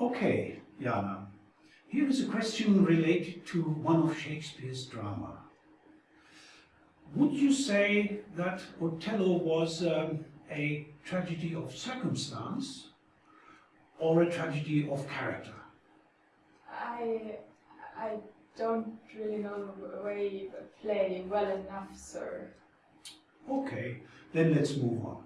Okay, Jana. Here is a question related to one of Shakespeare's drama. Would you say that Othello was um, a tragedy of circumstance or a tragedy of character? I I don't really know the way play well enough, sir. Okay, then let's move on.